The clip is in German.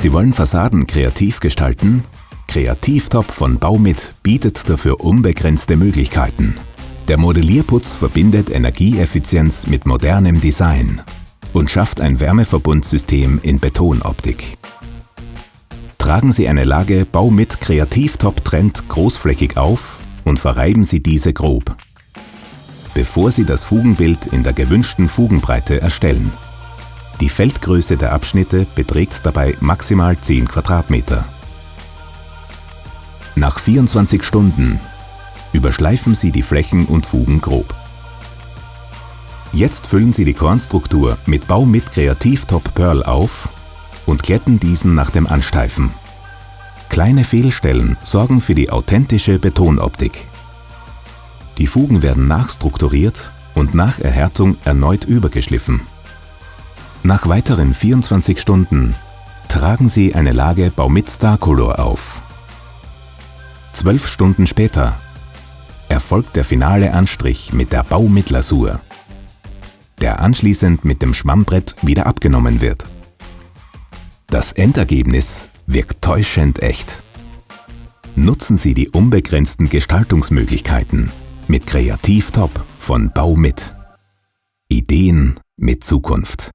Sie wollen Fassaden kreativ gestalten? Kreativtop von Baumit bietet dafür unbegrenzte Möglichkeiten. Der Modellierputz verbindet Energieeffizienz mit modernem Design und schafft ein Wärmeverbundsystem in Betonoptik. Tragen Sie eine Lage Baumit Kreativtop Trend großflächig auf und verreiben Sie diese grob, bevor Sie das Fugenbild in der gewünschten Fugenbreite erstellen. Die Feldgröße der Abschnitte beträgt dabei maximal 10 Quadratmeter. Nach 24 Stunden überschleifen Sie die Flächen und Fugen grob. Jetzt füllen Sie die Kornstruktur mit Baumit Kreativ Top Pearl auf und glätten diesen nach dem Ansteifen. Kleine Fehlstellen sorgen für die authentische Betonoptik. Die Fugen werden nachstrukturiert und nach Erhärtung erneut übergeschliffen. Nach weiteren 24 Stunden tragen Sie eine Lage Baumit Starcolor auf. Zwölf Stunden später erfolgt der finale Anstrich mit der Baumit-Lasur, der anschließend mit dem Schwammbrett wieder abgenommen wird. Das Endergebnis wirkt täuschend echt. Nutzen Sie die unbegrenzten Gestaltungsmöglichkeiten mit Kreativ Top von Baumit. Ideen mit Zukunft.